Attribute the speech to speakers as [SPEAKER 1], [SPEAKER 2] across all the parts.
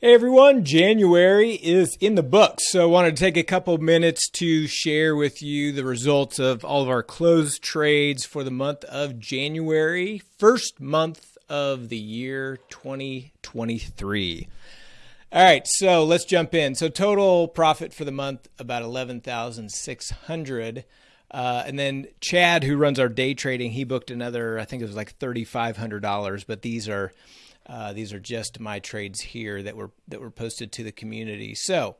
[SPEAKER 1] Hey everyone, January is in the books, so I wanted to take a couple minutes to share with you the results of all of our closed trades for the month of January, first month of the year 2023. All right, so let's jump in. So total profit for the month about 11,600. Uh, and then Chad, who runs our day trading, he booked another, I think it was like $3,500, but these are uh, these are just my trades here that were that were posted to the community. So,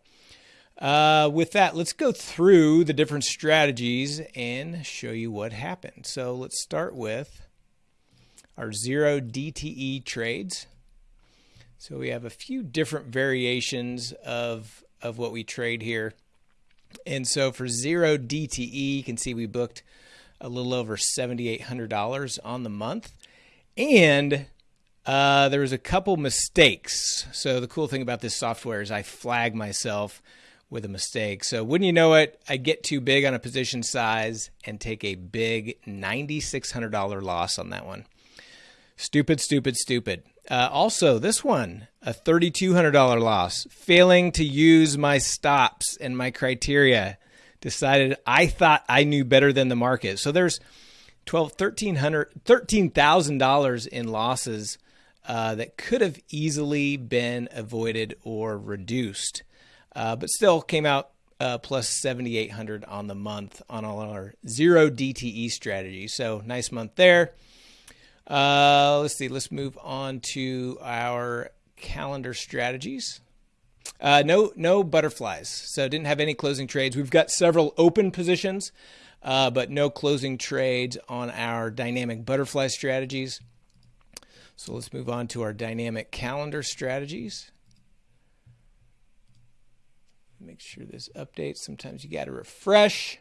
[SPEAKER 1] uh, with that, let's go through the different strategies and show you what happened. So let's start with our zero DTE trades. So we have a few different variations of of what we trade here. And so for zero DTE, you can see we booked a little over $7,800 on the month. And uh, there was a couple mistakes. So the cool thing about this software is I flag myself with a mistake. So wouldn't you know it, I get too big on a position size and take a big $9,600 loss on that one. Stupid, stupid, stupid. Uh, also, this one, a $3,200 loss, failing to use my stops and my criteria. Decided I thought I knew better than the market. So there's twelve, thirteen hundred, thirteen thousand dollars in losses uh, that could have easily been avoided or reduced, uh, but still came out uh, plus 7,800 on the month on all our zero DTE strategy. So nice month there. Uh, let's see. Let's move on to our calendar strategies. Uh, no, no butterflies. So didn't have any closing trades. We've got several open positions, but no closing trades on our dynamic butterfly strategies. So let's move on to our dynamic calendar strategies. Make sure this updates. Sometimes you got to refresh.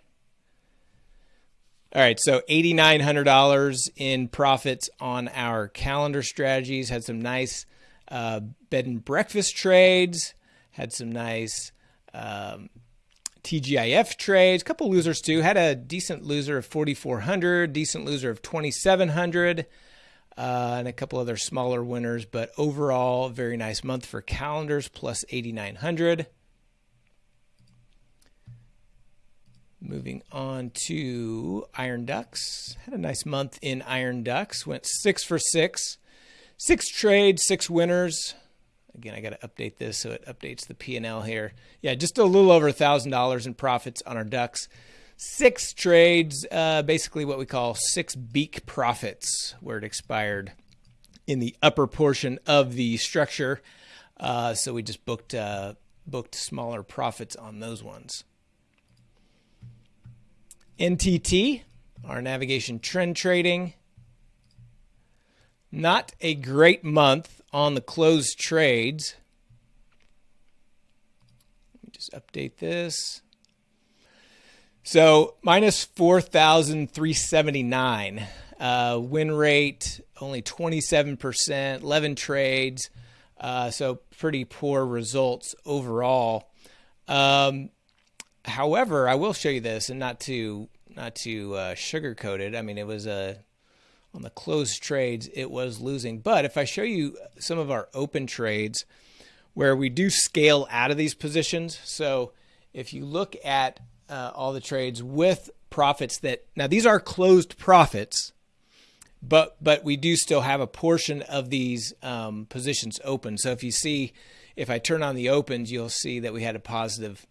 [SPEAKER 1] All right, so $8,900 in profits on our calendar strategies. Had some nice uh, bed and breakfast trades. Had some nice um, TGIF trades. A couple losers too. Had a decent loser of 4,400, decent loser of 2,700 uh, and a couple other smaller winners. But overall, very nice month for calendars, plus 8,900. Moving on to Iron Ducks. Had a nice month in Iron Ducks. Went six for six. Six trades, six winners. Again, I got to update this so it updates the P&L here. Yeah, just a little over a $1,000 in profits on our Ducks six trades, uh, basically what we call six beak profits, where it expired in the upper portion of the structure. Uh, so we just booked uh, booked smaller profits on those ones. NTT, our navigation trend trading. Not a great month on the closed trades. Let me just update this. So minus 4,379. Uh, win rate only 27%, 11 trades. Uh, so pretty poor results overall. Um, however, I will show you this, and not to not to uh, sugarcoat it. I mean, it was a on the closed trades, it was losing. But if I show you some of our open trades, where we do scale out of these positions, so if you look at uh, all the trades with profits that now these are closed profits, but but we do still have a portion of these um, positions open. So if you see, if I turn on the opens, you'll see that we had a positive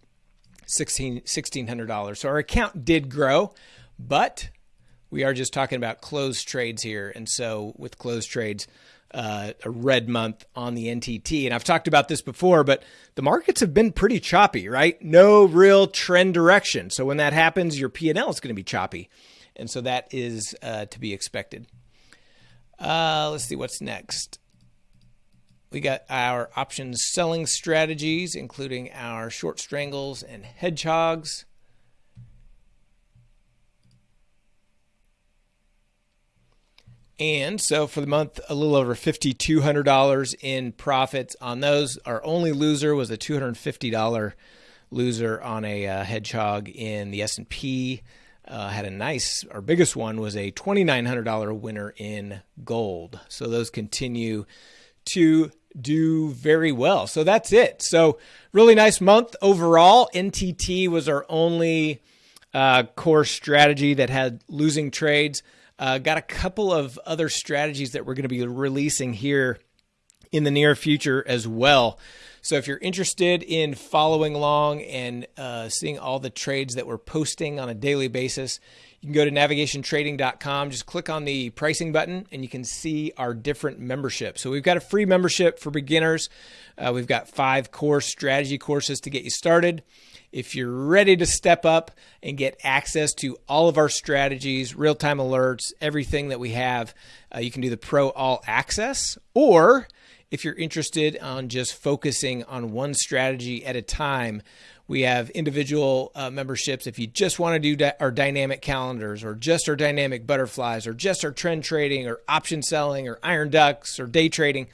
[SPEAKER 1] $1,600. $1,600. So our account did grow, but we are just talking about closed trades here. And so with closed trades, uh, a red month on the NTT. And I've talked about this before, but the markets have been pretty choppy, right? No real trend direction. So when that happens, your P&L is going to be choppy. And so that is uh, to be expected. Uh, let's see what's next. We got our options selling strategies, including our short strangles and hedgehogs. And so for the month, a little over $5,200 in profits on those. Our only loser was a $250 loser on a uh, hedgehog in the S&P. Uh, had a nice, our biggest one was a $2,900 winner in gold. So those continue to do very well. So that's it. So, really nice month overall. NTT was our only uh, core strategy that had losing trades. Uh, got a couple of other strategies that we're going to be releasing here in the near future as well. So if you're interested in following along and uh, seeing all the trades that we're posting on a daily basis, you can go to navigationtrading.com, just click on the pricing button, and you can see our different memberships. So we've got a free membership for beginners. Uh, we've got five core strategy courses to get you started. If you're ready to step up and get access to all of our strategies, real time alerts, everything that we have, uh, you can do the Pro All Access. Or if you're interested on just focusing on one strategy at a time, we have individual uh, memberships. If you just want to do di- our dynamic calendars or just our dynamic butterflies or just our trend trading or option selling or iron ducks or day trading,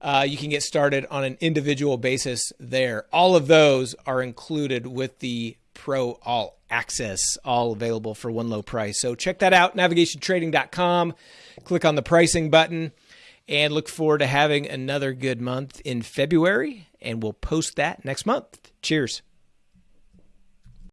[SPEAKER 1] uh, you can get started on an individual basis there. All of those are included with the Pro All Access, all available for one low price. So check that out, navigationtrading.com. Click on the pricing button and look forward to having another good month in February. And we'll post that next month. Cheers.